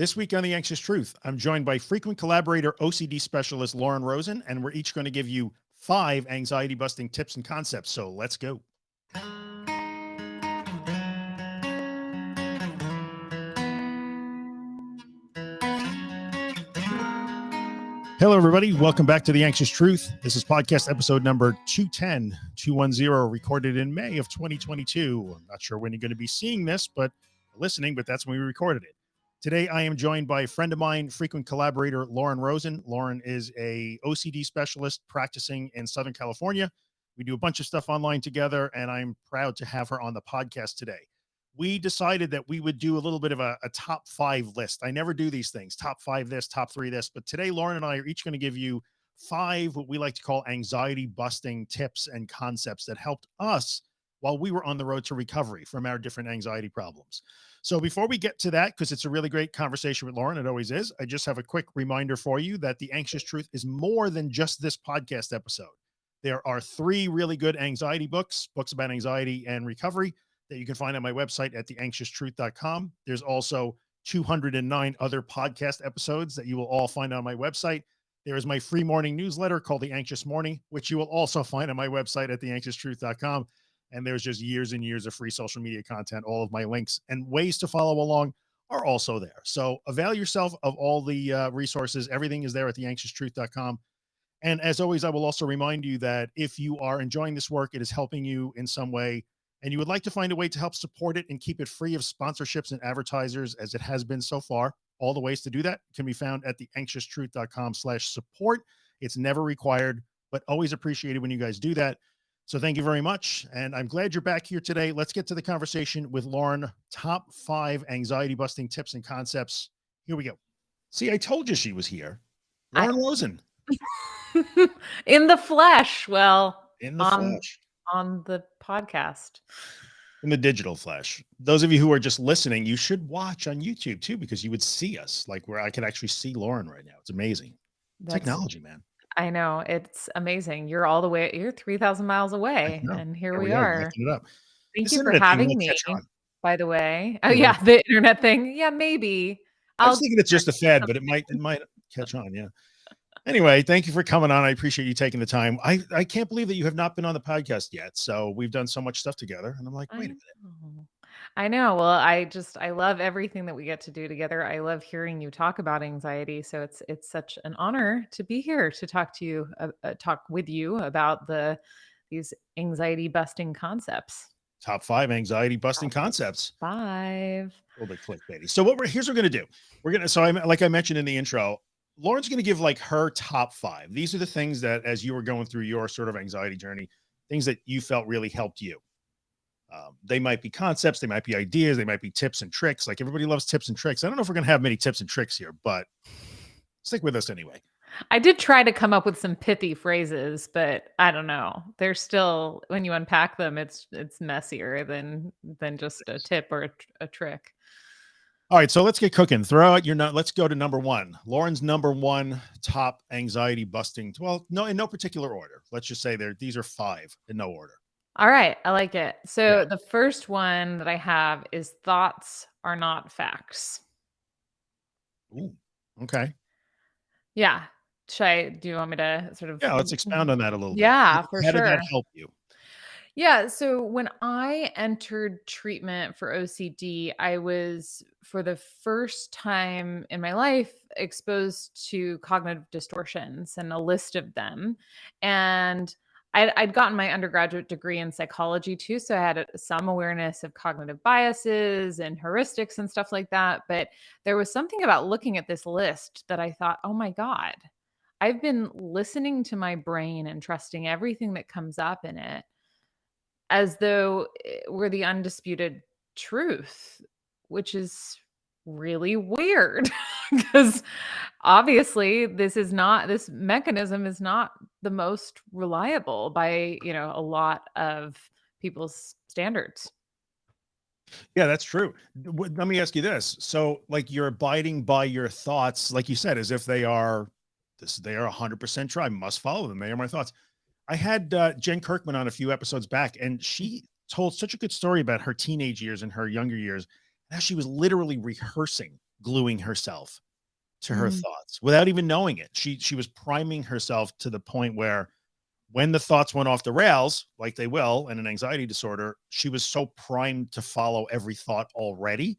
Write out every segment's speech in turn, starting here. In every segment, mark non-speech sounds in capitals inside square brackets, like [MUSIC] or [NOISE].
This week on The Anxious Truth, I'm joined by frequent collaborator OCD specialist Lauren Rosen, and we're each going to give you five anxiety busting tips and concepts. So let's go. Hello, everybody. Welcome back to The Anxious Truth. This is podcast episode number 210, 210, recorded in May of 2022. I'm not sure when you're going to be seeing this, but listening, but that's when we recorded it. Today, I am joined by a friend of mine, frequent collaborator, Lauren Rosen. Lauren is a OCD specialist practicing in Southern California. We do a bunch of stuff online together, and I'm proud to have her on the podcast today. We decided that we would do a little bit of a, a top five list. I never do these things, top five this, top three this, but today, Lauren and I are each going to give you five, what we like to call anxiety busting tips and concepts that helped us while we were on the road to recovery from our different anxiety problems. So before we get to that, because it's a really great conversation with Lauren, it always is, I just have a quick reminder for you that The Anxious Truth is more than just this podcast episode. There are three really good anxiety books, books about anxiety and recovery that you can find on my website at theanxioustruth.com. There's also 209 other podcast episodes that you will all find on my website. There is my free morning newsletter called The Anxious Morning, which you will also find on my website at theanxioustruth.com and there's just years and years of free social media content. All of my links and ways to follow along are also there. So avail yourself of all the uh, resources. Everything is there at theanxioustruth.com. And as always, I will also remind you that if you are enjoying this work, it is helping you in some way, and you would like to find a way to help support it and keep it free of sponsorships and advertisers as it has been so far. All the ways to do that can be found at theanxioustruth.com slash support. It's never required, but always appreciated when you guys do that. So thank you very much. And I'm glad you're back here today. Let's get to the conversation with Lauren, top five anxiety busting tips and concepts. Here we go. See, I told you she was here. Lauren I, Rosen. [LAUGHS] in the flesh. Well, in the on, flesh. On the podcast. In the digital flesh. Those of you who are just listening, you should watch on YouTube too, because you would see us like where I could actually see Lauren right now. It's amazing. That's, Technology, man. I know, it's amazing. You're all the way you're 3,000 miles away, and here we are. it up. Thank This you for having me, by the way. [LAUGHS] Oh, yeah, the internet thing. Yeah, maybe. I was thinking it's just a fad, but it [LAUGHS] might it might catch on. Yeah. Anyway, thank you for coming on. I appreciate you taking the time. I I can't believe that you have not been on the podcast yet. So we've done so much stuff together, and I'm like, wait a minute. I know. Well, I just I love everything that we get to do together. I love hearing you talk about anxiety. So it's it's such an honor to be here to talk to you, uh, uh, talk with you about the these anxiety busting concepts. Top five anxiety busting concepts. Five. A little bit clickbaity. So what we're here's what we're gonna do. We're gonna so I'm like I mentioned in the intro, Lauren's gonna give like her top five. These are the things that as you were going through your sort of anxiety journey, things that you felt really helped you. Um, they might be concepts, they might be ideas, they might be tips and tricks. Like everybody loves tips and tricks. I don't know if we're going to have many tips and tricks here, but stick with us anyway. I did try to come up with some pithy phrases, but I don't know. They're still when you unpack them, it's it's messier than than just a tip or a, a trick. All right, so let's get cooking. Throw out your not. Let's go to number one. Lauren's number one top anxiety busting. Well, no, in no particular order. Let's just say there. These are five in no order. All right, I like it. So yeah. the first one that I have is thoughts are not facts. Ooh, okay. Yeah. Should I do you want me to sort of Yeah, let's [LAUGHS] expound on that a little yeah, bit. for How sure. did that help you? Yeah, so when I entered treatment for OCD, I was for the first time in my life exposed to cognitive distortions and a list of them. And I'd, I'd gotten my undergraduate degree in psychology too. So I had some awareness of cognitive biases and heuristics and stuff like that. But there was something about looking at this list that I thought, oh my God, I've been listening to my brain and trusting everything that comes up in it as though eh, we're the undisputed truth, which is really weird [LAUGHS] because obviously this is not this mechanism is not the most reliable by you know a lot of people's standards. Yeah that's true. Let me ask you this. So like you're abiding by your thoughts like you said as if they are this they are 100 percent true. I must follow them. They are my thoughts. I had uh, jen kirkman on a few episodes back and she told such a good story about her teenage years and her younger years now she was literally rehearsing gluing herself to her Mm. thoughts without even knowing it. She she was priming herself to the point where when the thoughts went off the rails, like they will in an anxiety disorder, she was so primed to follow every thought already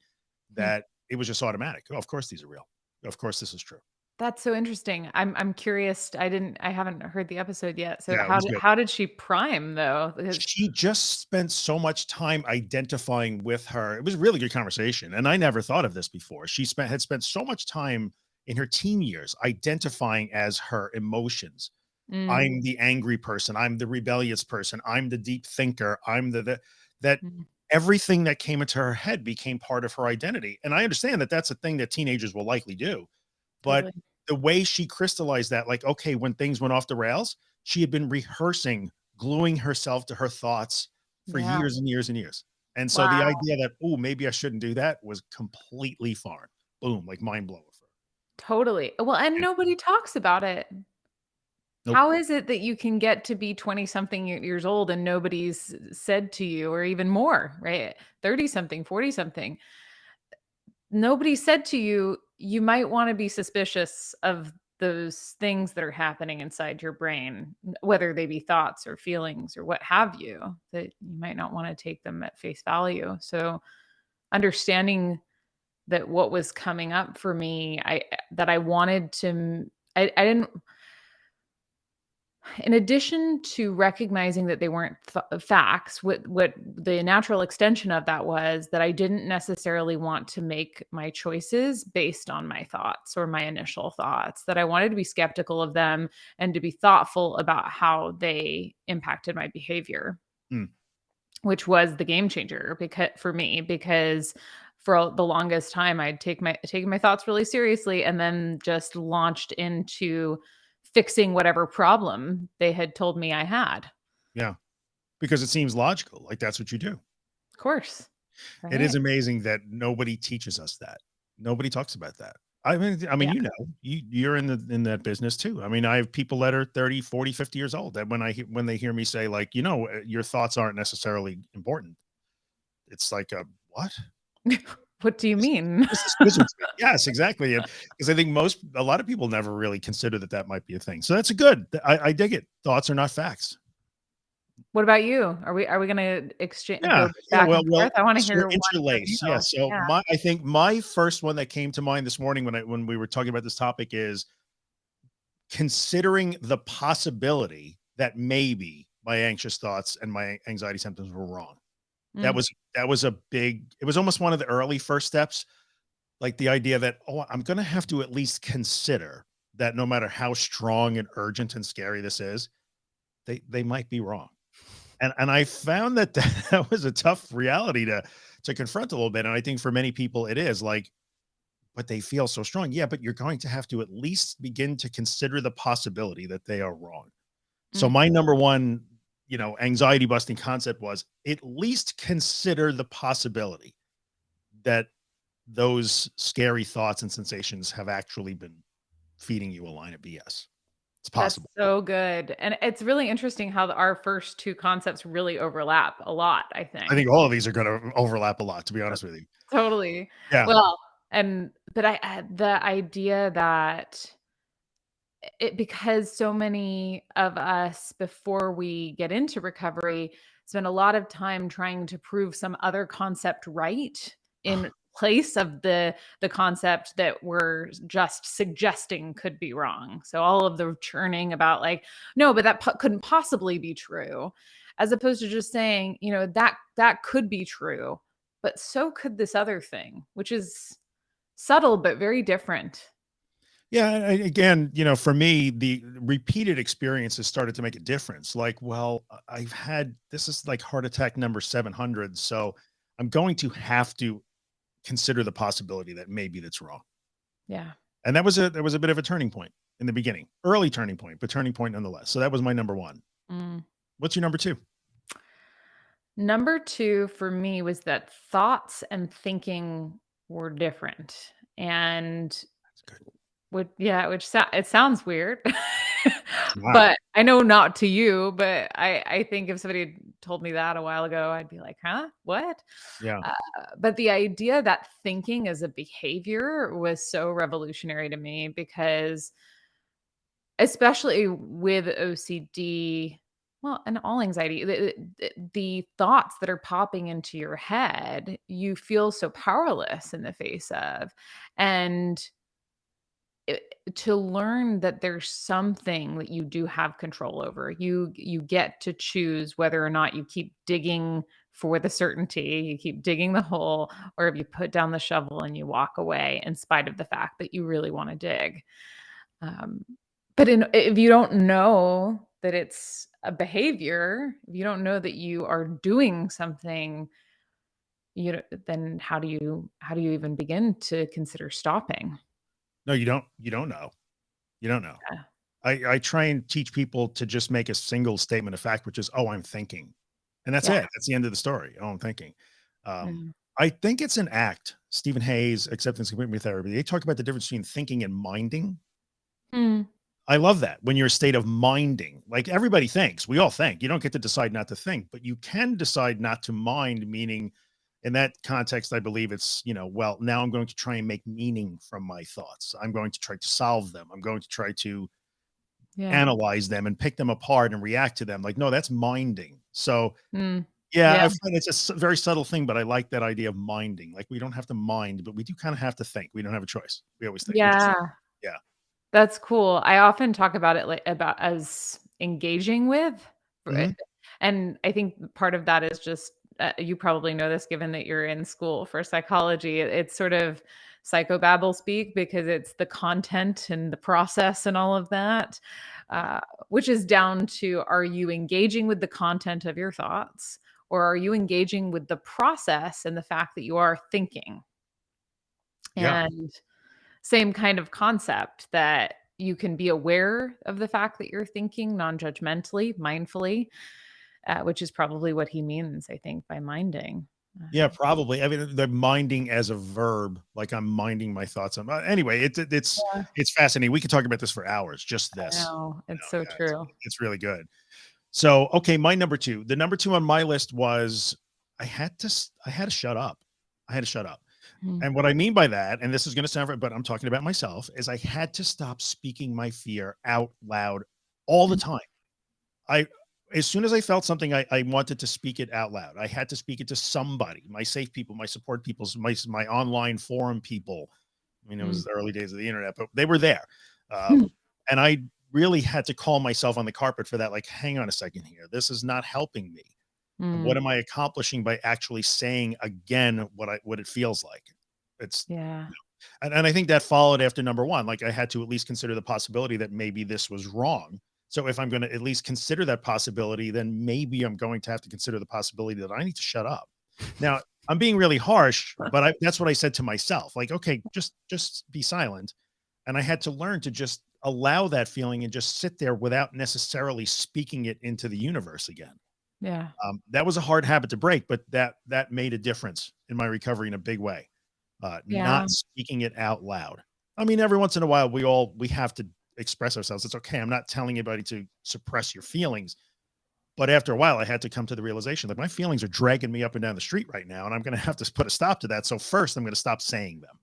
Mm. that it was just automatic. Oh, of course these are real. Of course this is true. That's so interesting. I'm I'm curious. I didn't I haven't heard the episode yet. So Yeah, it how was did good. how did she prime though? Because She just spent so much time identifying with her. It was a really good conversation, and I never thought of this before. She spent had spent so much time in her teen years identifying as her emotions. Mm, I'm the angry person. I'm the rebellious person. I'm the deep thinker. I'm the, the that mm, everything that came into her head became part of her identity. And I understand that that's a thing that teenagers will likely do, but totally. The way she crystallized that, like, okay, when things went off the rails, she had been rehearsing, gluing herself to her thoughts for Yeah. years and years and years. And so the idea that, oh, maybe I shouldn't do that was completely foreign. Boom, like mind blowing. for her. Totally. Well, and Yeah. nobody talks about it. Nope. How is it that you can get to be 20 something years old and nobody's said to you or even more, right? 30 something, 40 something. Nobody said to you, you might want to be suspicious of those things that are happening inside your brain, whether they be thoughts or feelings or what have you, that you might not want to take them at face value. So, understanding that what was coming up for me, I eh, that I wanted to I didn't in addition to recognizing that they weren't f- facts, what what the natural extension of that was that I didn't necessarily want to make my choices based on my thoughts or my initial thoughts. That I wanted to be skeptical of them and to be thoughtful about how they impacted my behavior, Mm, which was the game changer because for me because for the longest time I'd take my taken my thoughts really seriously and then just launched into fixing whatever problem they had told me I had. yeah. Because it seems logical. Like that's what you do. Of course. It Right. is amazing that nobody teaches us that. Nobody talks about that. I mean I mean, Yeah. you know, you you're in the in that business too. I mean, I have people that are 30, 40, 50 years old that when I when they hear me say like, you know, uh, your thoughts aren't necessarily important. It's like a what? [LAUGHS] What do you mean? this is wizard speak. Yes, exactly. Because I think most a lot of people never really consider that that might be a thing. So that's a good. I, I dig it. Thoughts are not facts. What about you? Are we are we gonna exchange Yeah, yeah, well well. I wanna so hear interlace, yeah, so Yeah. my I think my first one that came to mind this morning when I when we were talking about this topic is considering the possibility that maybe my anxious thoughts and my anxiety symptoms were wrong. That Mm, was that was a big it was almost one of the early first steps, like the idea that, "Oh, I'm gonna have to at least consider that no matter how strong and urgent and scary this is, they they might be wrong." And and I found that [LAUGHS] that was a tough reality to to confront a little bit, and I think for many people it is like, "But they feel so strong." Yeah, but you're going to have to at least begin to consider the possibility that they are wrong. So mm. my number one, you know, anxiety busting concept was at least consider the possibility that those scary thoughts and sensations have actually been feeding you a line of BS. It's That's possible. so good, and it's really interesting how the our first 2 concepts really overlap a lot, I think. I think. all of these are going to overlap a lot, to be honest with you. Totally. Yeah. Well, and but I I the idea that it because so many of us before we get into recovery spend a lot of time trying to prove some other concept right in place of the the concept that we're just suggesting could be wrong. So all of the churning about like no but that po- couldn't possibly be true as opposed to just saying you know that that could be true but so could this other thing which is subtle but very different Yeah, again, you know, for me, the repeated experiences started to make a difference. Like, well, I've had this is like heart attack number 700, so I'm going to have to consider the possibility that maybe that's wrong. yeah And that was a that was a bit of a turning point in the beginning. Early turning point, but turning point nonetheless. So that was my number 1. Mm. What's your number 2? Number 2 for me was that thoughts and thinking were different, and Would yeah, which it sounds weird. [LAUGHS] Wow. but I know not to you, but I I think if somebody had told me that a while ago, I'd be like, "Huh? What?" Yeah. Uh, but the idea that thinking is a behavior was so revolutionary to me because especially with OCD, well, and all anxiety, the, the thoughts that are popping into your head, you feel so powerless in the face of. And it, to learn that there's something that you do have control over. You you get to choose whether or not you keep digging for the certainty, you keep digging the hole, or if you put down the shovel and you walk away in spite of the fact that you really want to dig. Um, but in, if you don't know that it's a behavior, if you don't know that you are doing something, you know, then how do you how do you even begin to consider stopping? No, you don't. You don't know. You don't know. Yeah. I, I try and teach people to just make a single statement of fact, which is, "Oh, I'm thinking," and that's Yeah. it. That's the end of the story. Oh, I'm thinking. Um, Mhm. I think it's an act. Steven Hayes, acceptance commitment therapy. They talk about the difference between thinking and minding. Mm. I love that when you're a state of minding, like everybody thinks, we all think. You don't get to decide not to think, but you can decide not to mind, meaning in that context, I believe it's, you know, well, now I'm going to try and make meaning from my thoughts. I'm going to try to solve them. I'm going to try to Yeah. analyze them and pick them apart and react to them. Like, no, that's minding. So, Mm. yeah, I find it's a very subtle thing, but I like that idea of minding. Like, we don't have to mind, but we do kind of have to think. We don't have a choice. We always think. Yeah. Yeah. That's cool. I often talk about it like about as engaging with, Mhm. and I think part of that is just uh, you probably know this given that you're in school for psychology. It- It's sort of psychobabble speak because it's the content and the process and all of that, uh, which is down to are you engaging with the content of your thoughts or are you engaging with the process and the fact that you are thinking? Yeah. And same kind of concept that you can be aware of the fact that you're thinking non-judgmentally, mindfully, uh, which is probably what he means, I think, by minding. Yeah, Uh, probably. I mean, the minding as a verb, like I'm minding my thoughts. On, uh, anyway, it's it- it's Yeah. it's fascinating. We could talk about this for hours. Just this, know, you it's know, so yeah, true. it's really good. So, okay, my number two. The number two on my list was I had to I had to shut up. I had to shut up. Mm. And what I mean by that, and this is going to sound, but I'm talking about myself, is I had to stop speaking my fear out loud all the Mm. time. I as soon as I felt something, I, I wanted to speak it out loud. I had to speak it to somebody, my safe people, my support people, my my online forum people. I mean, it was Mm. the early days of the internet, but they were there, um, and I really had to call myself on the carpet for that. Like, hang on a second here, this is not helping me. And what Mm. am I accomplishing by actually saying again what I what it feels like? It's Yeah. and, and I think that followed after number one. Like I had to at least consider the possibility that maybe this was wrong. So if I'm going to at least consider that possibility, then maybe I'm going to have to consider the possibility that I need to shut up. Now I'm being really harsh, [LAUGHS] but I, that's what I said to myself. Like, okay, just just be silent. And I had to learn to just allow that feeling and just sit there without necessarily speaking it into the universe again. Yeah. Um, that was a hard habit to break, but that that made a difference in my recovery in a big way. Uh, Yeah. not speaking it out loud. I mean, every once in a while, we all we have to express ourselves. It's okay. I'm not telling anybody to suppress your feelings, but after a while, I had to come to the realization that my feelings are dragging me up and down the street right now, and I'm going [LAUGHS] to have to put a stop to that. So first, I'm going to stop saying them.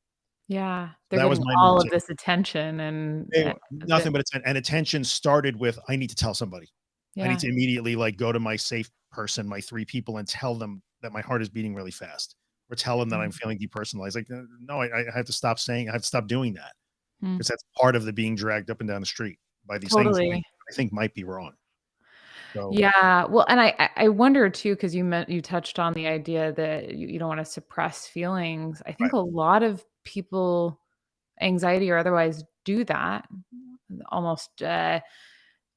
Yeah. They're That was all of this attention and They- nothing but atten- and attention started with I need to tell somebody. I need to immediately like go to my safe person, my three people, and tell them that my heart is beating really fast, or tell them that I'm Mm. feeling depersonalized. Like, no, I, I have to stop saying. I have to stop doing that Mm. because that's part of the being dragged up and down the street by these things that I, think might be wrong. So Yeah, well, and I I I wonder too, because you meant you touched on the idea that you, you don't want to suppress feelings. I think right, a lot of people, anxiety or otherwise, do that. Almost uh,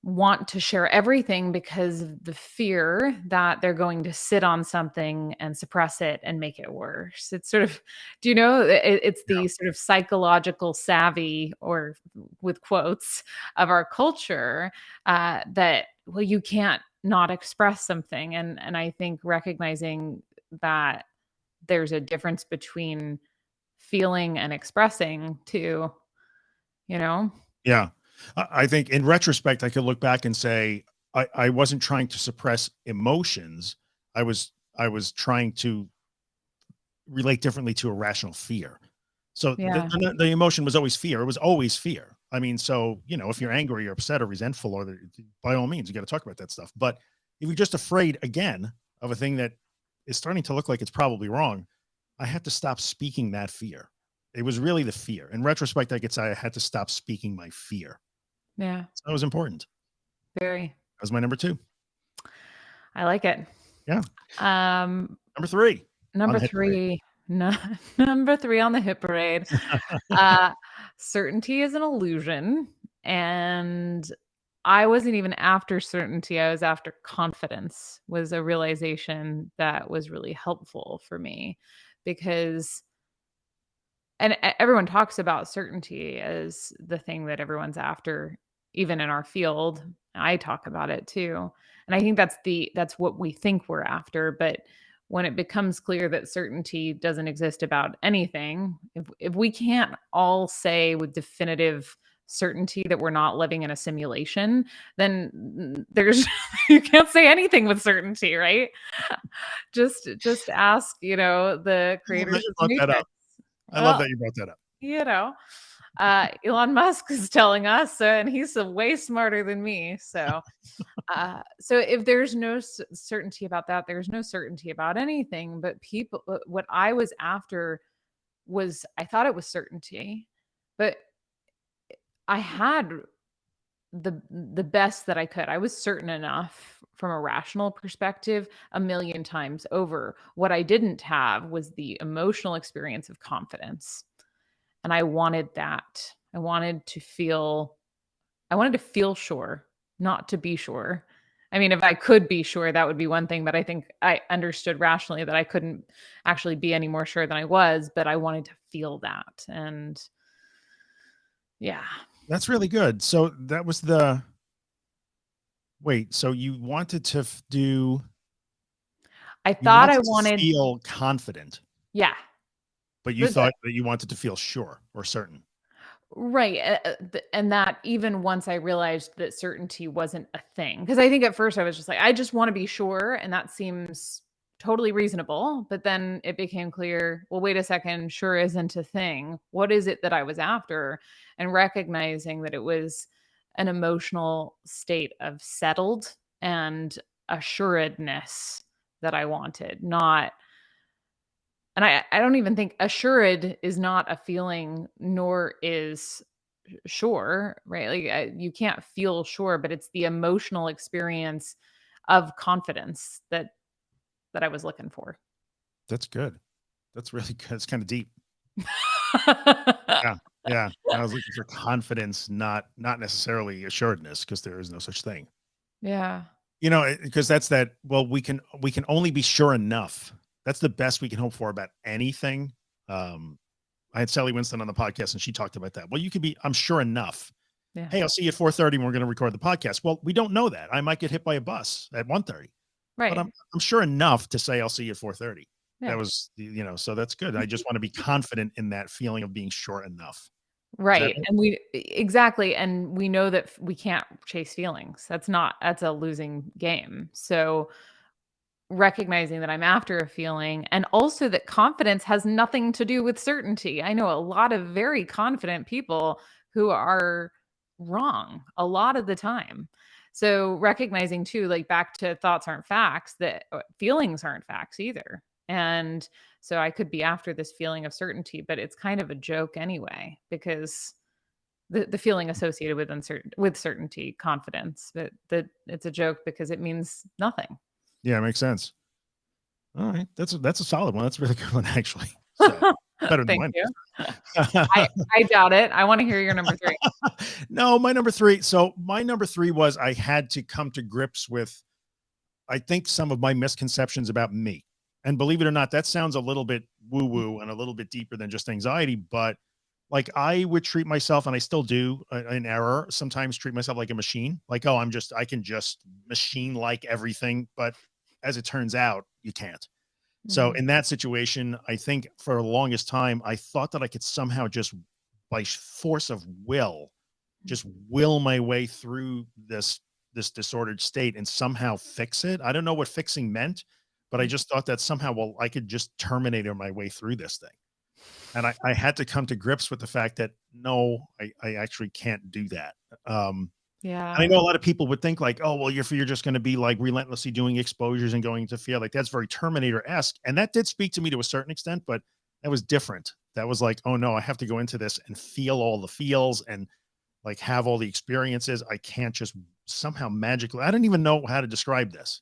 want to share everything because of the fear that they're going to sit on something and suppress it and make it worse. It's sort of, [LAUGHS] do you know, it, it's yeah, the sort of psychological savvy, or with quotes, of our culture uh, that well, you can't not express something, and and I think recognizing that there's a difference between feeling and expressing too, you know. yeah. I I think in retrospect, I could look back and say I, I wasn't trying to suppress emotions. I was I was trying to relate differently to irrational fear. So the, Yeah. the, the emotion was always fear. It was always fear. I mean, so you know, if you're angry or upset or resentful, or the, by all means, you got to talk about that stuff. But if you're just afraid again of a thing that is starting to look like it's probably wrong, I had to stop speaking that fear. It was really the fear. In retrospect, I could say I had to stop speaking my fear. Yeah. So that was important. Very. That was my number two. I like it. Yeah. Um, Number three. number three. [LAUGHS] No, [LAUGHS] number three on the hit parade. [LAUGHS] uh, certainty is an illusion. And I wasn't even after certainty. I was after confidence, was a realization that was really helpful for me because, and everyone talks about certainty as the thing that everyone's after, even in our field. I talk about it too. And I think that's the, that's what we think we're after. But when it becomes clear that certainty doesn't exist about anything, if, if we can't all say with definitive certainty that we're not living in a simulation, then there's [LAUGHS] you can't say anything with certainty, right? Just just ask, you know, the creators you brought that up. I love that you brought that up. you know, uh, Elon Musk is telling us, uh, and he's way smarter than me. So, uh, so if there's no certainty about that, there's no certainty about anything. But people, uh, what I was after was, I thought it was certainty, but I had the the best that I could. I was certain enough from a rational perspective a million times over. What I didn't have was the emotional experience of confidence. And I wanted that. I wanted to feel I wanted to feel sure, not to be sure. I mean, if I could be sure, that would be one thing, but I think I understood rationally that I couldn't actually be any more sure than I was, but I wanted to feel that. And yeah. That's really good. So that was the wait. So you wanted to do I thought I wanted to wanted feel confident, yeah. But you But- thought that you wanted to feel sure or certain. Right. And that even once I realized that certainty wasn't a thing, because I think at first I was just like, I just want to be sure. And that seems totally reasonable. But then it became clear well, wait a second, sure isn't a thing. What is it that I was after? And recognizing that it was an emotional state of settled and assuredness that I wanted, not and I I don't even think assured is not a feeling, nor is sure, right? Like I, you can't feel sure, but it's the emotional experience of confidence that that I was looking for. That's good. That's really [LAUGHS] good. It's kind of deep. Yeah. [LAUGHS] Yeah. I was looking for confidence, not not necessarily assuredness, because there is no such thing. yeah. You know, eh, because that's that. Well, we can we can only be sure enough. That's the best we can hope for about anything. Um, I had Sally Winston on the podcast, and she talked about that. Well, you could be. I'm sure enough. Yeah. Hey, I'll see you at 4:30. and We're going to record the podcast. Well, we don't know that. I might get hit by a bus at 1:30, Right. but I'm I'm sure enough to say I'll see you at 4:30. Yeah. That was, you know, so that's good. I just [LAUGHS] want to be confident in that feeling of being sure enough. Right. And we exactly and we know that we can't chase feelings. That's not that's a losing game. So recognizing that I'm after a feeling and also that confidence has nothing to do with certainty. I know a lot of very confident people who are wrong a lot of the time. So recognizing too like back to thoughts aren't facts that uh, feelings aren't facts either. And so I could be after this feeling of certainty, but it's kind of a joke anyway because the, the feeling associated with uncertain with certainty, confidence, that that it's a joke because it means nothing. Yeah, it makes sense. All right, that's a, that's a solid one. That's a really good one, [LAUGHS] actually. So, [LAUGHS] better than mine. [LAUGHS] I, I doubt it. I want to hear your number three. no, my number three. So my number three was I had to come to grips with, I think some of my misconceptions about me. And believe it or not, that sounds a little bit woo woo and a little bit deeper than just anxiety. But like I would treat myself, and I still do uh, an error, sometimes treat myself like a machine. Like, oh, I'm just, I can just machine like everything. But as it turns out, you can't. So Mhm. in that situation, I think for the longest time, I thought that I could somehow just by force of will just mm-hmm. will my way through this this disordered state and somehow fix it. I don't know what fixing meant, but I mm. just thought that somehow, well, I could just terminate my way through this thing. And I, I had to come to grips with the fact that no, I, I actually can't do that. Um, Yeah. I know a lot of people would think like, oh, well, you're, you're just going to be like relentlessly doing exposures and going to feel like that's very Terminator-esque. And that did speak to me to a certain extent, but that was different. That was like, oh no, I have to go into this and feel all the feels and like have all the experiences. I can't just somehow magically, I don't even know how to describe this,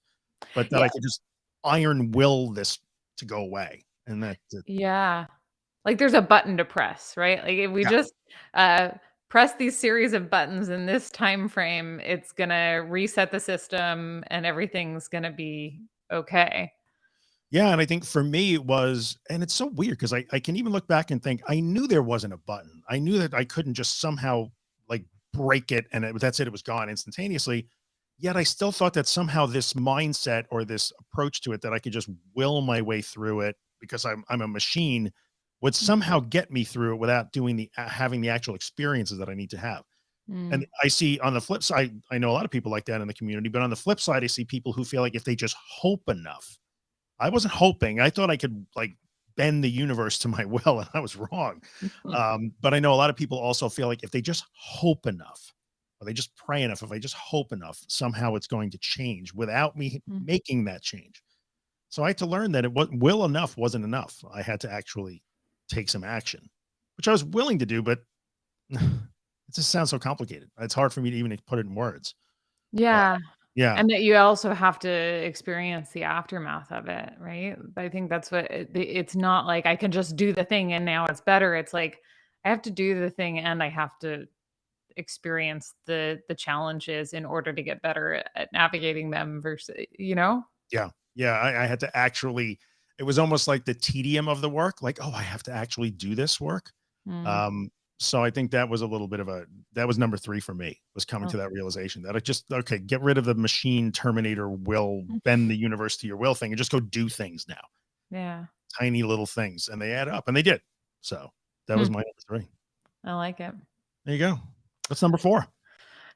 but that I Yeah. could just iron will this to go away. And that, that- Yeah. Like there's a button to press, right? Like if we Yeah. just uh press these series of buttons in this time frame, it's going to reset the system and everything's going to be okay. yeah. And I think for me it was, and it's so weird because I, I can even look back and think I knew there wasn't a button. I knew that I couldn't just somehow like break it and it, that's it. It was gone instantaneously. Yet I still thought that somehow this mindset or this approach to it that I could just will my way through it because I'm I'm a machine would somehow get me through it without doing the uh, having the actual experiences that I need to have. Mm. And I see on the flip side, I know a lot of people like that in the community, but on the flip side, I see people who feel like if they just hope enough. I wasn't hoping. I thought I could like bend the universe to my [LAUGHS] will, and I was wrong. [LAUGHS] Um, but I know a lot of people also feel like if they just hope enough, or they just pray enough, if I just hope enough, somehow it's going to change without me Mm. making that change. So I had to learn that it was will enough wasn't enough. I had to actually take some action, which I was willing to do, but [SIGHS] it just sounds so complicated. It's hard for me to even put it in words. Uh, yeah. Yeah. And that you also have to experience the aftermath of it, right? I think that's what it, it's not like I can just do the thing and now it's better. It's like I have to do the thing and I have to experience the the challenges in order to get better at, at navigating them versus you know yeah yeah. I, I had to actually, it was almost like the tedium of the work. Like, oh, I have to actually do this work. Mm. Um, so I think that was a little bit of a, that was number three for me was coming Oh. to that realization that I just, okay, get rid of the machine terminator will Mm. bend the universe to your will thing and just go do things now. yeah Tiny little things and they add up and they did. So that was Hmm. my number three. i like it There you go. That's number four?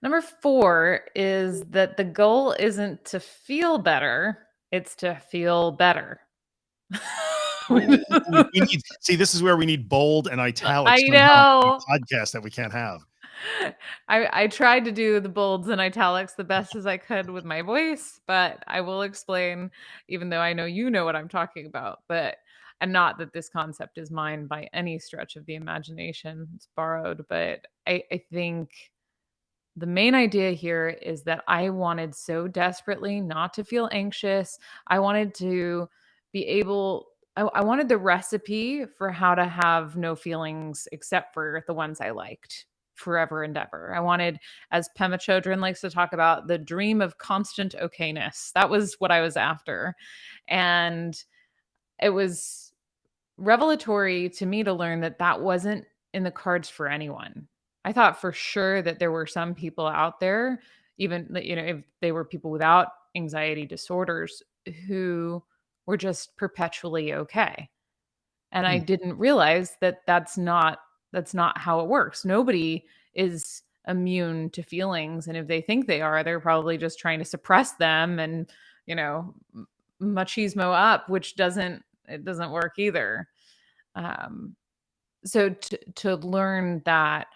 number four is that the goal isn't to feel better it's to feel better [LAUGHS] we need, see, this is where we need bold and italics. I know. Podcast that we can't have. [LAUGHS] I, I tried to do the bolds and italics the best as I could with my voice, but I will explain, even though I know you know what I'm talking about. But and not that this concept is mine by any stretch of the imagination. It's borrowed, but I, I think the main idea here is that I wanted so desperately not to feel anxious. I wanted to be able I, I wanted the recipe for how to have no feelings except for the ones I liked forever and ever. I wanted, as Pema Chodron likes to talk about, the dream of constant okayness. That was what I was after. And it was revelatory to me to learn that that wasn't in the cards for anyone. I thought for sure that there were some people out there, even that, you know, if they were people without anxiety disorders who were just perpetually okay. And I Hmm. didn't realize that that's not that's not how it works. Nobody is immune to feelings and if they think they are, they're probably just trying to suppress them and, you know, machismo up, which doesn't it doesn't work either. Um so to to learn that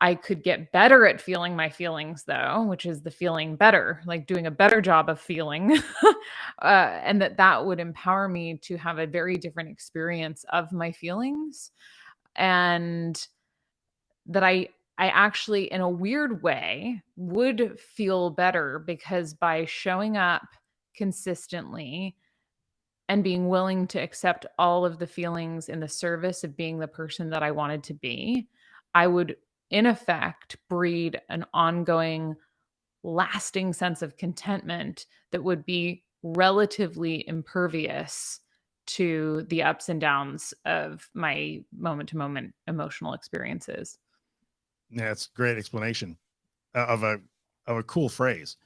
I could get better at feeling my feelings though, which is the feeling better, like doing a better job of feeling. [LAUGHS] uh, and that that would empower me to have a very different experience of my feelings and that I I actually in a weird way would feel better because by showing up consistently and being willing to accept all of the feelings in the service of being the person that I wanted to be, I would, in effect, breed an ongoing, lasting sense of contentment that would be relatively impervious to the ups and downs of my moment to moment emotional experiences. Yeah, it's a great explanation uh, of a of a cool phrase.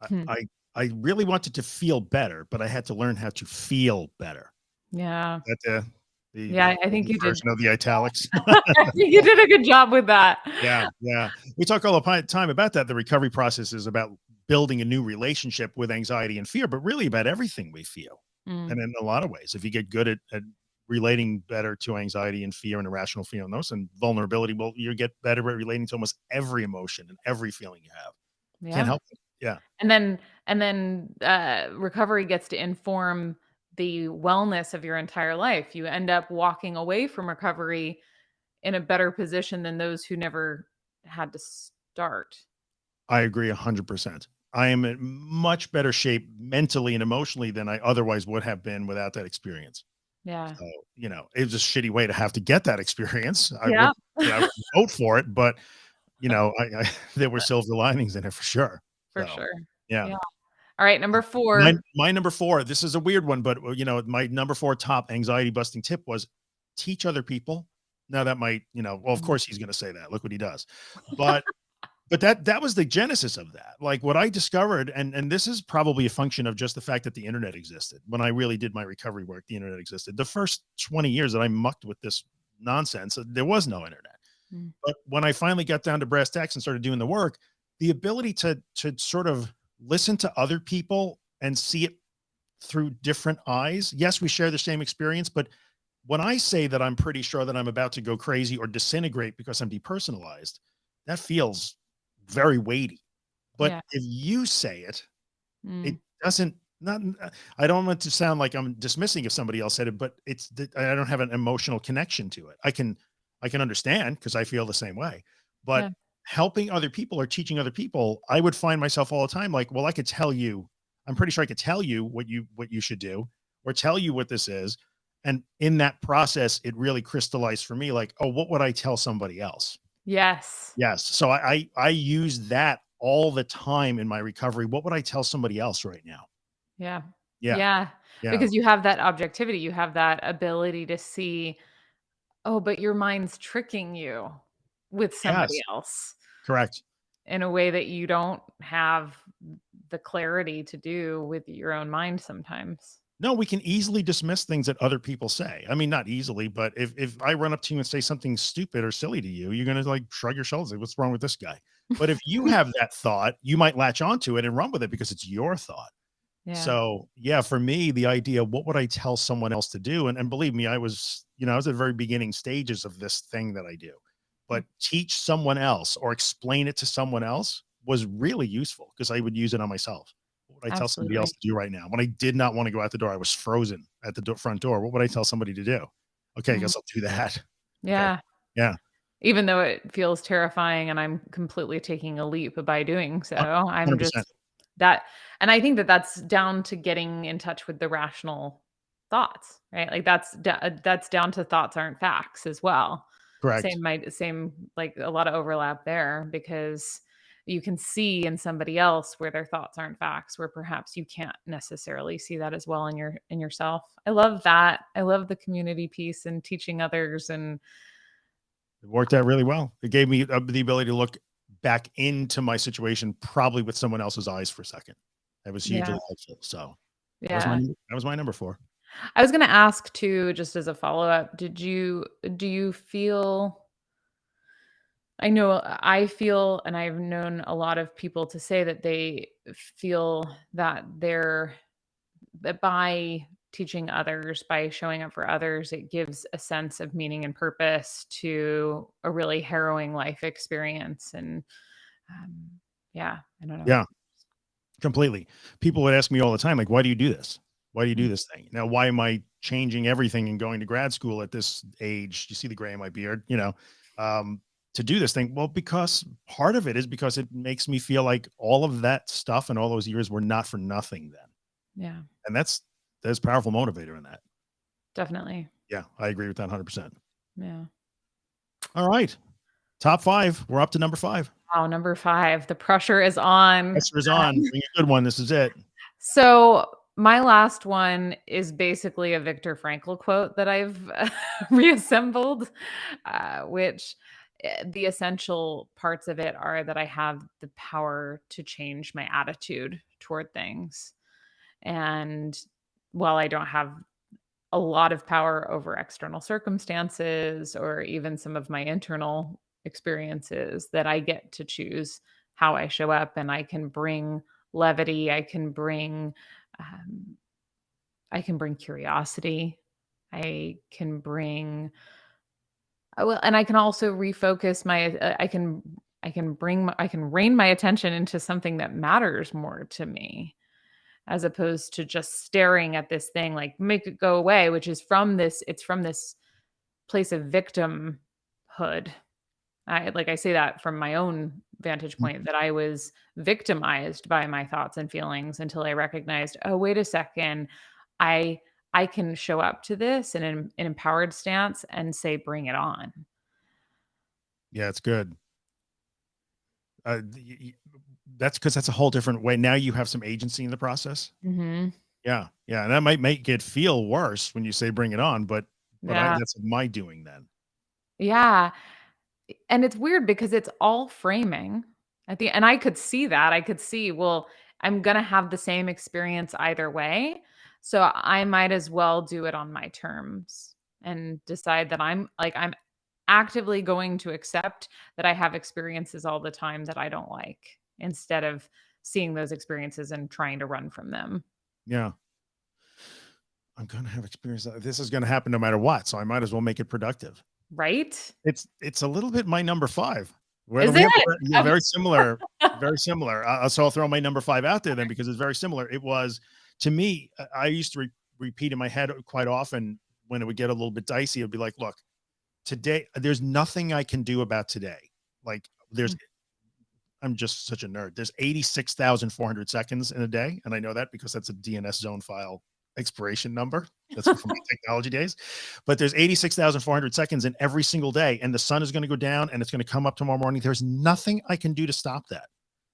I, Hmm. I I really wanted to feel better, but I had to learn how to feel better. Yeah. That the, the Yeah, I think you did. version of the italics. [LAUGHS] You did a good job with that. yeah, yeah. we talk all the time about that. The recovery process is about building a new relationship with anxiety and fear, but really about everything we feel. Mm. And in a lot of ways, if you get good at, at relating better to anxiety and fear and irrational fear and those and vulnerability, well, you get better at relating to almost every emotion and every feeling you have. Yeah. Can't help it. Yeah. And then and then uh recovery gets to inform the wellness of your entire life. You end up walking away from recovery in a better position than those who never had to start. I agree 100%. I am in much better shape mentally and emotionally than I otherwise would have been without that experience. Yeah. So, you know, it was a shitty way to have to get that experience. I Yeah. would, [LAUGHS] I would vote for it, but you [LAUGHS] know, I, I [LAUGHS] there were silver linings in it for sure. For So, sure. Yeah. Yeah. All right, number 4. My, my number four, this is a weird one, but you know, my number four top anxiety busting tip was teach other people. Now that might, you know, well, of Mhm. course he's going to say that. Look what he does. But [LAUGHS] but that that was the genesis of that. Like what I discovered, and and this is probably a function of just the fact that the internet existed. When I really did my recovery work, the internet existed. The first 20 years that I mucked with this nonsense, uh, there was no internet. Mm. But when I finally got down to brass tacks and started doing the work, the ability to to sort of listen to other people and see it through different eyes. Yes, we share the same experience, but when I say that I'm pretty sure that I'm about to go crazy or disintegrate because I'm depersonalized, that feels very weighty. But Yeah. if you say it, Mm. it doesn't not I don't want to sound like I'm dismissing if somebody else said it, but it's that I don't have an emotional connection to it. I can I can understand because I feel the same way. But Yeah. Helping other people or teaching other people, I would find myself all the time like, well, I could tell you, I'm pretty sure I could tell you what you what you should do or tell you what this is. And in that process, it really crystallized for me like, oh, what would I tell somebody else? Yes. Yes. So I I, I use that all the time in my recovery. What would I tell somebody else right now? Yeah. Yeah. Yeah. Yeah. Because you have that objectivity, you have that ability to see, oh, but your mind's tricking you with somebody Yes. else Correct. in a way that you don't have the clarity to do with your own mind sometimes. No, we can easily dismiss things that other people say. I mean, not easily, but if if I run up to you and say something stupid or silly to you, you're gonna like shrug your shoulders, like, what's wrong with this guy? But if you have that thought, you might latch onto it and run with it because it's your thought. Yeah. So yeah, for me, the idea, what would I tell someone else to do? And, and believe me, I was, you know, I was at the very beginning stages of this thing that I do, but teach someone else or explain it to someone else was really useful because I would use it on myself. What would I tell somebody else to do right now? When I did not want to go out the door, I was frozen at the do- front door. What would I tell somebody to do? Okay, I Mhm. guess I'll do that. [LAUGHS] yeah. Yeah. Even though it feels terrifying and I'm completely taking a leap by doing so, I'm just that and I think that that's down to getting in touch with the rational thoughts, right? Like that's that's down to thoughts aren't facts as well. Correct. Same might same like a lot of overlap there because you can see in somebody else where their thoughts aren't facts where perhaps you can't necessarily see that as well in your in yourself. I love that. I love the community piece and teaching others and It worked out really well. It gave me uh, the ability to look back into my situation, probably with someone else's eyes for a second. That was hugely Yeah. helpful. So that was, my, yeah. that was my number four. I was going to ask too just as a follow-up, did you do you feel I know I feel and I've known a lot of people to say that they feel that they're that by teaching others, by showing up for others, it gives a sense of meaning and purpose to a really harrowing life experience. And um, yeah, I don't know. Yeah. Completely. People would ask me all the time, like, why do you do this? Why do you do Mm. this thing? Now, why am I changing everything and going to grad school at this age? You see the gray in my beard, you know, um, to do this thing. Well, because part of it is because it makes me feel like all of that stuff and all those years were not for nothing then. Yeah, And that's, there's powerful motivator in that. definitely. Yeah. I agree with that 100%. Yeah. All right. Top five. We're up to number five. Wow, number five. The pressure is on. Pressure is on. [LAUGHS] Bring a good one. This is it. So my last one is basically a Viktor Frankl quote that I've [LAUGHS] reassembled, uh, which uh, the essential parts of it are that I have the power to change my attitude toward things. And while I don't have a lot of power over external circumstances or even some of my internal experiences that I get to choose how I show up and I can bring levity, I can bring um, I can bring curiosity. I can bring well, and I can also refocus my uh, I can I can bring I can rein my attention into something that matters more to me as opposed to just staring at this thing like make it go away which is from this it's from this place of victimhood I like I say that from my own vantage point Mhm. that I was victimized by my thoughts and feelings until I recognized, oh, wait a second, I I can show up to this in an, an empowered stance and say, bring it on. Yeah, it's good. Uh, that's because that's a whole different way. Now you have some agency in the process. hmm Yeah, yeah, and that might make it feel worse when you say bring it on, but but I that's my doing then. Yeah. And it's weird because it's all framing at the and I could see that. I could see, well, I'm gonna have the same experience either way. So I might as well do it on my terms and decide that I'm like I'm actively going to accept that I have experiences all the time that I don't like instead of seeing those experiences and trying to run from them. Yeah, I'm gonna have experience. This is gonna happen no matter what, so I might as well make it productive. Right? It's it's a little bit my number 5. Where Is we have it? yeah, very similar very similar. Uh, so I'll throw my number 5 out there then because it's very similar. It was to me, uh, I used to re repeat in my head quite often when it would get a little bit dicey, it'd be like, "Look, today there's nothing I can do about today." Like, there's Mm. I'm just such a nerd. There's 86,400 seconds in a day, and I know that because that's a DNS zone file expiration number. That's from my technology days. But there's 86,400 seconds in every single day, and the sun is going to go down and it's going to come up tomorrow morning. There's nothing I can do to stop that.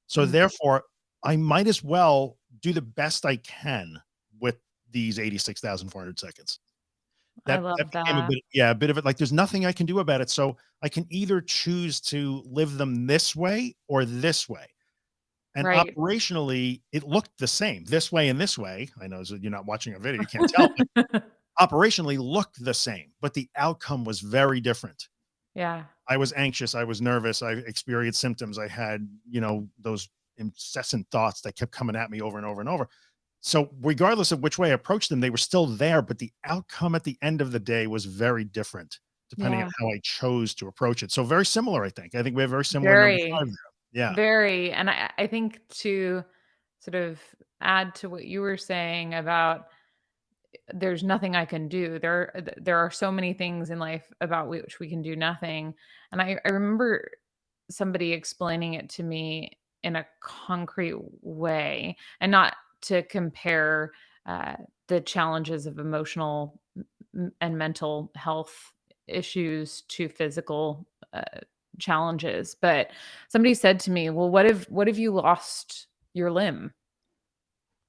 So Mm. therefore, I might as well do the best I can with these 86,400 seconds. I That that love a that. bit yeah, a bit of it like there's nothing I can do about it. So I can either choose to live them this way or this way. And Right. operationally, it looked the same this way and this way. I know you're not watching a video, you can't tell, but [LAUGHS] operationally looked the same, but the outcome was very different. Yeah. I was anxious, I was nervous, I experienced symptoms, I had, you know, those incessant thoughts that kept coming at me over and over and over. So regardless of which way I approached them, they were still there, but the outcome at the end of the day was very different depending on how I chose to approach it. So very similar, I think. I think we have very similar Very. 5 there. Yeah. Very, and I I think to sort of add to what you were saying about there's nothing I can do. There there are so many things in life about which we can do nothing. And I, I remember somebody explaining it to me in a concrete way and not to compare uh, the challenges of emotional and mental health issues to physical uh, challenges but somebody said to me well what if what if you lost your limb?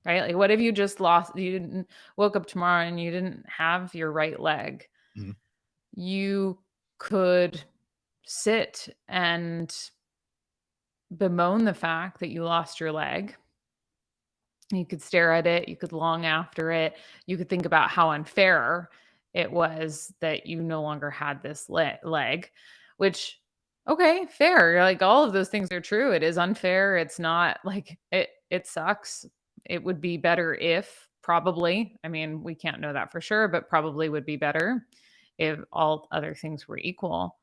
Right? Like what if you just lost you didn't woke up tomorrow and you didn't have your right leg? Mhm. you could sit and bemoan the fact that you lost your leg. You could stare at it you could long after it you could think about how unfair it was that you no longer had this le- leg which okay fair like all of those things are true it is unfair it's not like it it sucks it would be better if probably i mean we can't know that for sure but probably would be better if all other things were equal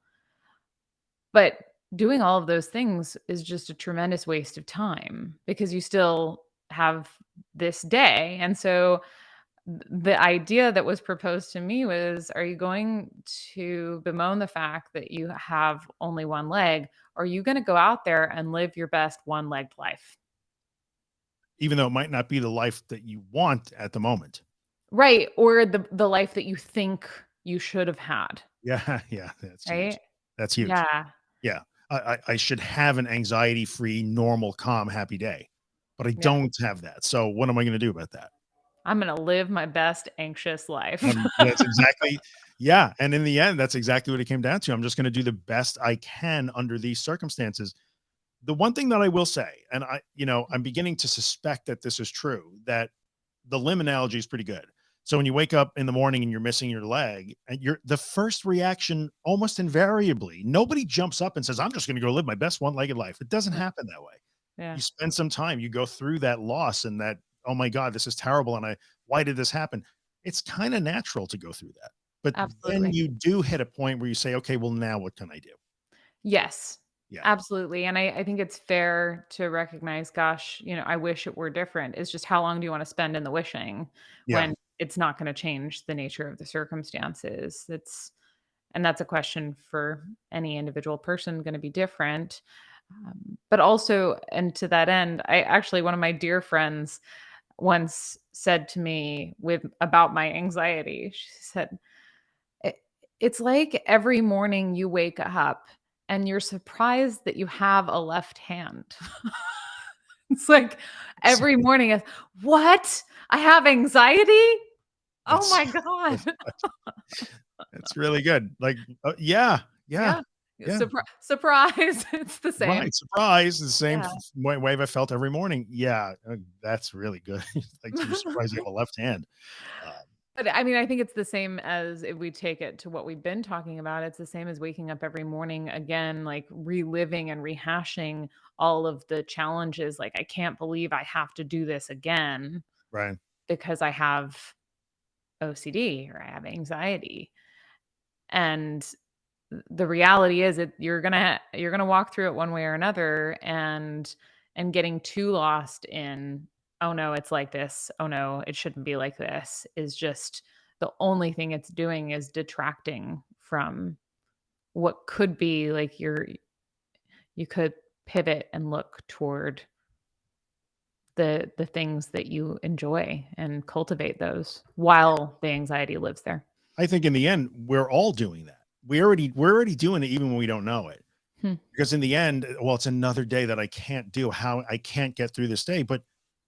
but doing all of those things is just a tremendous waste of time because you still have this day. And so the idea that was proposed to me was are you going to bemoan the fact that you have only one leg? Or are you going to go out there and live your best one legged life? Even though it might not be the life that you want at the moment. Right. Or the, the life that you think you should have had. Yeah, [LAUGHS] yeah, that's huge. Right. That's huge. Yeah. Yeah. I, I, I should have an anxiety free, normal, calm, happy day, but I Yeah. don't have that. So what am I going to do about that? I'm going to live my best anxious life. Um, [LAUGHS] that's exactly, yeah. And in the end, that's exactly what it came down to. I'm just going to do the best I can under these circumstances. The one thing that I will say, and I, you know, I'm beginning to suspect that this is true, that the limb analogy is pretty good. So when you wake up in the morning and you're missing your leg, and you're the first reaction almost invariably, nobody jumps up and says, I'm just going to go live my best one legged life. It doesn't happen that way. Yeah. You spend some time, you go through that loss and that, oh my God, this is terrible. And I, why did this happen? It's kind of natural to go through that. But Absolutely. then you do hit a point where you say, okay, well, now what can I do? Yes. Yeah. Absolutely. And I, I think it's fair to recognize, gosh, you know, I wish it were different. It's just how long do you want to spend in the wishing Yeah. when it's not going to change the nature of the circumstances? It's and that's a question for any individual person going to be different. Um, but also, and to that end, I actually one of my dear friends once said to me with about my anxiety. She said, "It's like every morning you wake up and you're surprised that you have a left hand." [LAUGHS] it's like every morning "What? I have anxiety?" Oh my [LAUGHS] god. [LAUGHS] It's really good. Like, uh, yeah, yeah, Yeah. Yeah. Surpri- [LAUGHS] surprise. [LAUGHS] It's the same. right. Surprise, the same Yeah. way, wave I felt every morning. Yeah, uh, that's really good. [LAUGHS] like you're surprised you have a left hand. Um, But I mean, I think it's the same as if we take it to what we've been talking about. It's the same as waking up every morning again, like reliving and rehashing all of the challenges. Like, I can't believe I have to do this again right. because I have OCD or I have anxiety. And the reality is that you're gonna you're gonna walk through it one way or another and and getting too lost in oh no it's like this oh no it shouldn't be like this is just the only thing it's doing is detracting from what could be like your you could pivot and look toward the the things that you enjoy and cultivate those while the anxiety lives there I think in the end, we're all doing that. We already we're already doing it even when we don't know it. Hmm. Because in the end, well, it's another day that I can't do. How I can't get through this day, but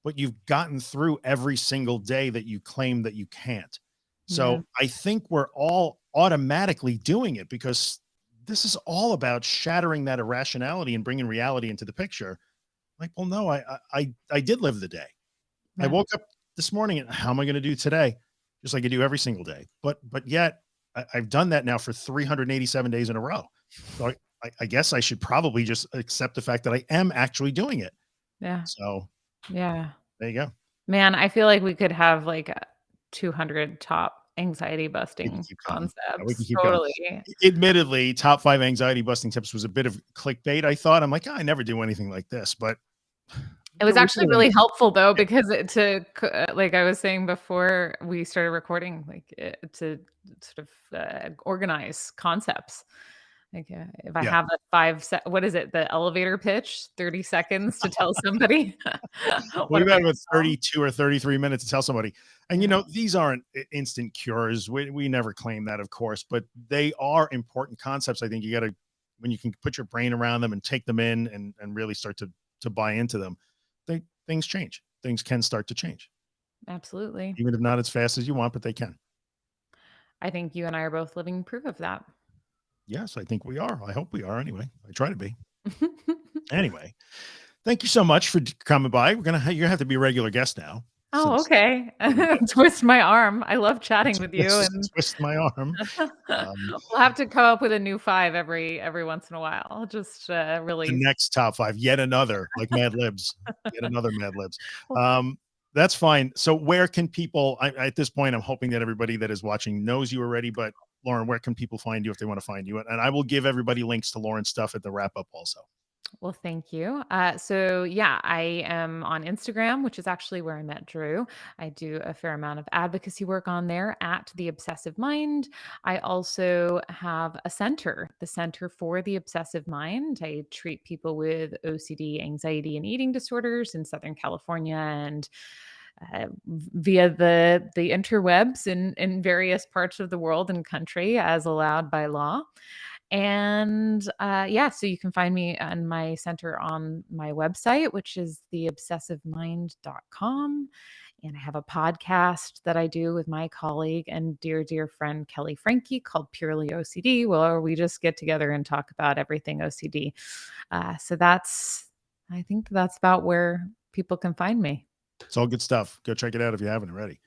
but you've gotten through every single day that you claim that you can't. So Yeah. I think we're all automatically doing it because this is all about shattering that irrationality and bringing reality into the picture. Like, well, no, I I I, I did live the day. I woke up this morning and how am I going to do today? Just like I do every single day. But but yet I, I've done that now for 387 days in a row. So I, I, guess I should probably just accept the fact that I am actually doing it. yeah So yeah there you go. Man, I feel like we could have like 200 top anxiety busting keep going. Yeah, we concepts. going. Totally. Admittedly, top five anxiety busting tips was a bit of clickbait. I thought I'm like, "Ah, I never do anything like this, but It was actually really helpful though because it, to uh, like I was saying before we started recording, like it, to sort of uh, organize concepts. Like uh, if I Yeah. have a five, se- what is it? The elevator pitch, thirty seconds to tell somebody. [LAUGHS] what We've about 32 or 33 minutes to tell somebody. And you know, these aren't instant cures. We, we never claim that, of course, but they are important concepts. I think you got to, when you can put your brain around them and take them in and, and really start to, to buy into them, they, things change. Things can start to change, Absolutely. even if not as fast as you want, but they can. I think you and I are both living proof of that. Yes, I think we are. I hope we are anyway. I try to be. [LAUGHS] Anyway, thank you so much for coming by. We're going to, you're going to have to be a regular guest now. Oh, since- okay. [LAUGHS] Twist my arm. I love chatting with you, Twist- and [LAUGHS] twist my arm. Um, we'll have to come up with a new five every every once in a while. Just uh, the really, next top five, yet another, like Mad Libs, yet another Mad Libs. Um, that's fine. So, where can people? I, at this point, I'm hoping that everybody that is watching knows you already. But Lauren, where can people find you if they want to find you? And I will give everybody links to Lauren's stuff at the wrap up also. Well, thank you. Uh, so yeah, I am on Instagram, which is actually where I met Drew. I do a fair amount of advocacy work on there at the Obsessive Mind. I also have a center, the Center for the Obsessive Mind. I treat people with OCD, anxiety, and eating disorders in Southern California and uh, via the the interwebs in in various parts of the world and country as allowed by law and uh, yeah so you can find me and my center on my website which is theobsessivemind.com and i have a podcast that i do with my colleague and dear dear friend Kelley Franke called purely ocd where we just get together and talk about everything ocd uh, so that's i think that's about where people can find me It's all good stuff. Go check it out if you haven't already.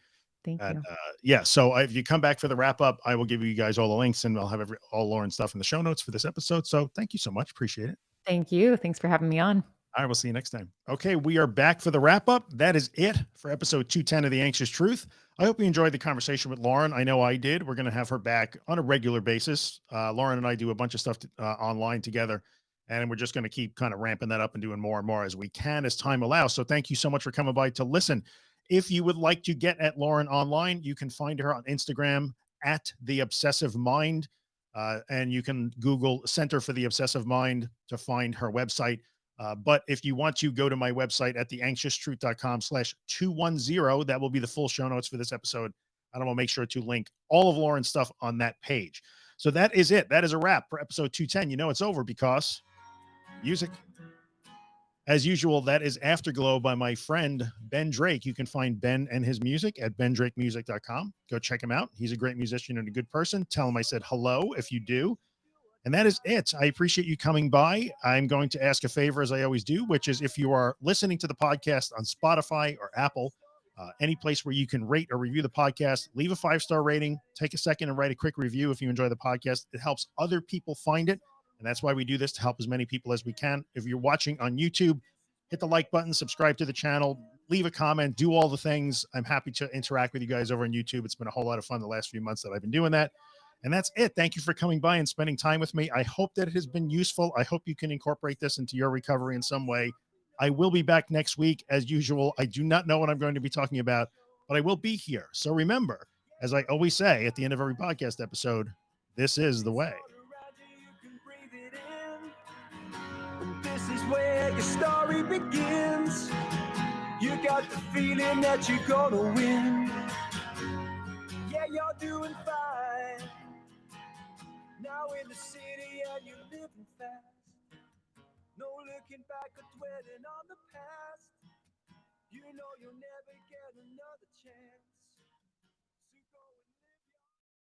Thank And, you. uh, yeah, so if you come back for the wrap up, I will give you guys all the links and I'll have every, all Lauren's stuff in the show notes for this episode. So thank you so much. Appreciate it. Thank you. Thanks for having me on. I will see you next time. Okay, we are back for the wrap up. That is it for episode 210 of The Anxious Truth. I hope you enjoyed the conversation with Lauren. I know I did. We're going to have her back on a regular basis. Uh, Lauren and I do a bunch of stuff to, uh, online together, and we're just going to keep kind of ramping that up and doing more and more as we can as time allows. So thank you so much for coming by to listen. If you would like to get at Lauren online, you can find her on Instagram at The Obsessive Mind. Uh, and you can Google Center for the Obsessive Mind to find her website. Uh, but if you want to go to my website at theanxioustruth.com slash 210, that will be the full show notes for this episode. And I will make sure to link all of Lauren's stuff on that page. So that is it. That is a wrap for episode 210. You know it's over because music. As usual, that is Afterglow by my friend Ben Drake. You can find Ben and his music at bendrakemusic.com. Go check him out. He's a great musician and a good person. Tell him I said hello if you do. And that is it. I appreciate you coming by. I'm going to ask a favor, as I always do, which is if you are listening to the podcast on Spotify or Apple, uh, any place where you can rate or review the podcast, leave a five star rating, take a second and write a quick review if you enjoy the podcast. It helps other people find it. And that's why we do this to help as many people as we can. If you're watching on YouTube, hit the like button, subscribe to the channel, leave a comment, do all the things. I'm happy to interact with you guys over on YouTube. It's been a whole lot of fun the last few months that I've been doing that. And that's it. Thank you for coming by and spending time with me. I hope that it has been useful. I hope you can incorporate this into your recovery in some way. I will be back next week as usual. I do not know what I'm going to be talking about, but I will be here. So remember, as I always say at the end of every podcast episode, this is the way. Your story begins. You got the feeling that you're gonna win. Yeah, you're doing fine. Now in the city and you're living fast. No looking back or dwelling on the past. You know you'll never get another chance.